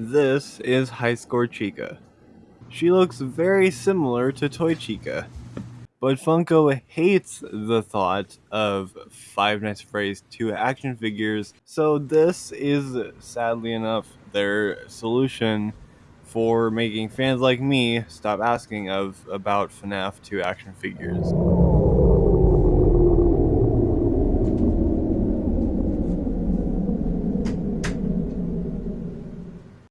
This is High Score Chica. She looks very similar to Toy Chica, but Funko hates the thought of Five Nights at Freddy's 2 action figures, so this is, sadly enough, their solution for making fans like me stop asking of about FNAF 2 action figures.